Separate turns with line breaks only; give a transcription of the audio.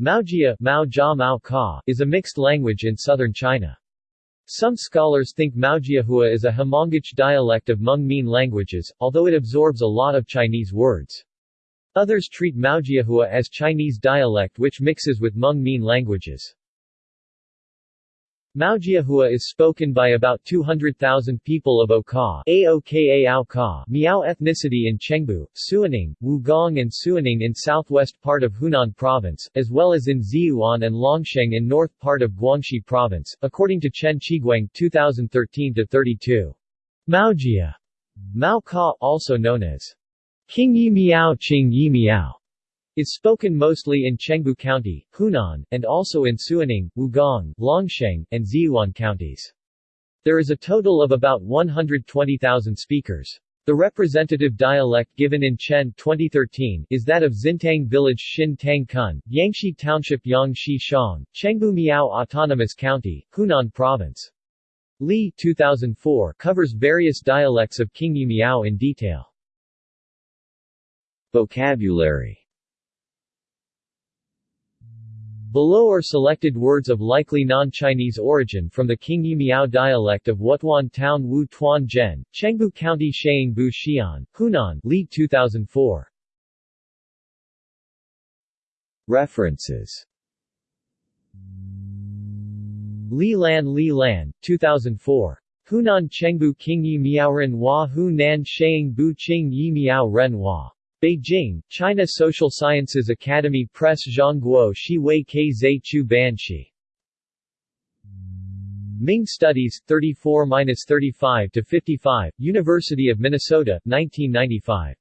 Maojia Mao Jia is a mixed language in southern China. Some scholars think Maojiahua is a Hmongic dialect of Hmong-Mien languages, although it absorbs a lot of Chinese words. Others treat Maojiahua as Chinese dialect which mixes with Hmong-Mien languages. Maojiahua is spoken by about 200,000 people of Oka Aoka Miao ethnicity in Chengbu, Suining, Wugang and Suining in southwest part of Hunan Province, as well as in Ziyuan and Longsheng in north part of Guangxi Province, according to Chen Qiguang 2013-32. Maojia Mao Jia, also known as Qingyi Miao Qing Yi Miao, is spoken mostly in Chengbu County, Hunan, and also in Suining, Wugang, Longsheng, and Ziyuan counties. There is a total of about 120,000 speakers. The representative dialect given in Chen 2013 is that of Xintang Village Xin Tang Cun, Yangshi Township Yangshi Shang, Chengbu Miao Autonomous County, Hunan Province. Li 2004 covers various dialects of Qingyi Miao in detail. Vocabulary Below are selected words of likely non-Chinese origin from the Qingyi Miao dialect of Wutuan Town Wu Tuan Zhen, Chengbu County Bu Xian, Hunan Li 2004. References Li Lan Li Lan, 2004. Hunan Chengbu Qingyi Miaoren Hua Hu Nan Sheing Bu Qing Yi Miao Ren Hua. Beijing, China Social Sciences Academy Press Zhongguo Shi Wei Ke Zai Chu Banshi. Ming Studies, 34-35-55, University of Minnesota, 1995.